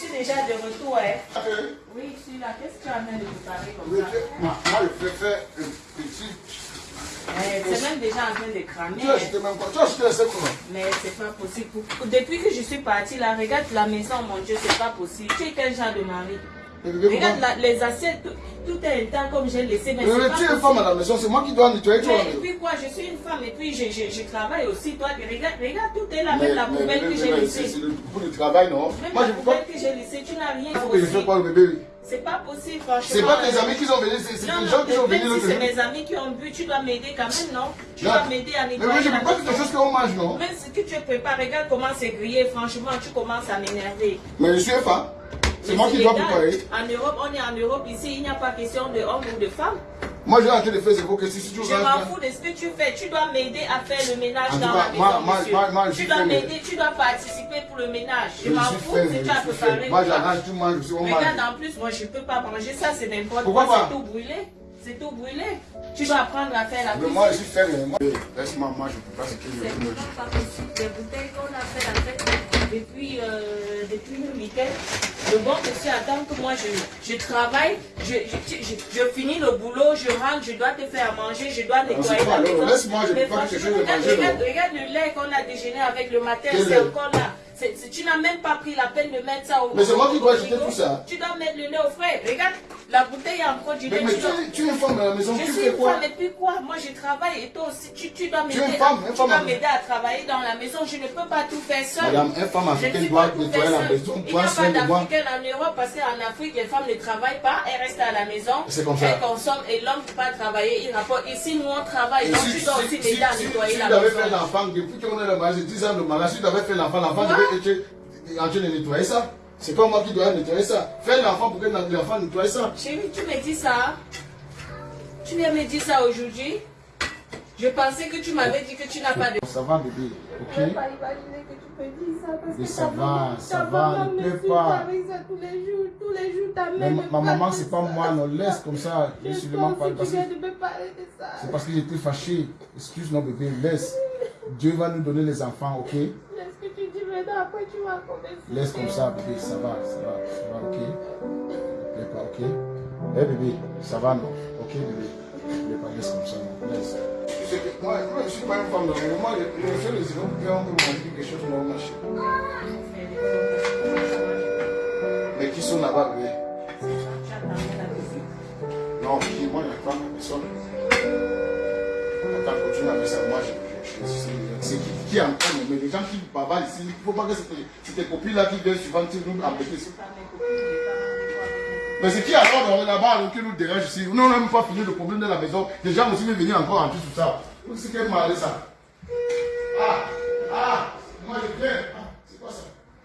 suis déjà de retour. Hein. Ah, oui? Je suis là. Qu'est-ce que tu as en train de préparer comme Oui, ça? Moi, je préfère un petit. Eh, C'est même déjà en train de cramer. Tu as hein. acheté même pas. Tu as acheté comment Mais c'est pas possible. Depuis que je suis partie là, regarde la maison, mon Dieu, c'est pas possible. Tu es quel genre de mari? Regarde la- les assiettes, tout, tout est intact comme j'ai laissé. Mais Mais pas tu es femme à la maison, c'est moi qui dois nettoyer toi. Mais et puis quoi, je suis une femme et puis je, je, je travaille aussi. Toi, regarde, regarde, tout est là, Mais- même la mais- poubelle mais- que j'ai mais laissée. c'est le pour le travail, non? Même Moi, la pas. poubelle que j'ai laissée, tu n'as rien que je aussi. quoi, le bébé C'est pas possible, franchement. C'est pas tes amis qui sont venus, c'est des gens qui sont venus si c'est mes amis qui ont bu, tu dois m'aider quand même, non? Tu dois m'aider à Mais nettoyer. oui, je la peux pas quelque chose qu'on mange, non? Même ce que tu prépares, regarde comment c'est grillé, franchement, tu commences à m'énerver. Mais je suis un femme. C'est Mais moi qui dois préparer. En Europe, on est en Europe, ici, il n'y a pas question de homme ou de femme. Moi, j'ai train de faire, pour que si tu Je m'en fous de ce que tu fais. Tu dois m'aider à faire le ménage dans la maison, tu dois mais- m'aider, tu dois participer pour le ménage. Je, m'en fous si mais tu as préparé. Moi, j'arrange, tu manges. Regarde, en plus, moi, je peux pas manger ça, c'est n'importe quoi. C'est tout brûlé. C'est tout brûlé. Tu dois apprendre à faire la Mais cuisine. moi, je mais moi- Laisse-moi, moi, je peux pas ce que je C'est veux. vraiment pas possible. Des bouteilles qu'on a fait la fête depuis, euh, depuis le week-end. Le bon monsieur attend que moi je, je travaille, je, je, je, je finis le boulot, je rentre, je dois te faire manger, je dois nettoyer la maison. laisse-moi, je peux pas chose de regarde, le lait qu'on a déjeuné avec le matin, c'est encore là. Tu n'as même pas pris la peine de mettre ça au Mais c'est moi qui dois acheter tout ça. Tu dois mettre le lait au frais. Regarde, la bouteille a encore du lait. mais tu dois- tu, tu es une femme à la maison, je tu suis fais une quoi? femme et puis quoi? Moi je travaille et toi aussi tu, tu dois m'aider à- à- m'aider à travailler dans la maison. Je ne peux pas tout faire seule. Madame, une femme africaine doit nettoyer la maison, Il n'y a pas d'Africaine en Europe parce qu'en Afrique les femmes ne travaillent pas, elles restent à la maison. C'est comme ça. Elles consomment et l'homme ne peut pas travailler, il rapporte. Ici nous on travaille, donc tu dois aussi si, si, m'aider à si, nettoyer si la tu avais fait maison. l'enfant, depuis qu'on est le mariage, 10 ans de mariage, tu avais fait l'enfant, l'enfant Quoi devait être en train de nettoyer ça. C'est pas moi qui dois nettoyer ça. Fais l'enfant pour que l'enfant nettoie ça. Chérie, tu me dis ça? Tu viens me dire ça aujourd'hui? Je pensais que tu m'avais dit que tu n'as pas de... Ça va, bébé, Je ne ok peux pas imaginer que tu peux dire ça parce Mais que ça va, ça va, ne pleure pas. avec ça tous les jours, tous les jours ta mère ma, maman, c'est pas moi, non, laisse comme ça. Je seulement pense parler. que Parce que c'est parce que j'étais fâché. Excuse non bébé, laisse. Dieu va nous donner les enfants, ok Laisse que tu dis maintenant, après tu vas. Laisse comme ça, bébé, ça va, ça va, ça va, ok? Ne plaît pas, ok? Eh bébé, ça va, non? Ok, bébé Ne plaît pas, laisse comme ça, non Laisse. Moi, moi, je suis pas une femme de Moi, je je fais les événements pour qu'on manger quelque chose, non, marché. Mais qui sont là-bas, bébé? Non, moi, je pas personne. Attends, continue avec ça. Moi, je, qui, qui est en train de mais les gens qui bavardent ici, il ne faut pas que c'est tes copines là qui viennent tu nous embêter. Mais c'est qui alors là-bas qui nous dérange ici? Nous, on n'a même pas fini le problème de la maison. Les gens aussi veulent venir encore en plus tout ça. C'est quel mal ça? Ah, ah, moi je viens.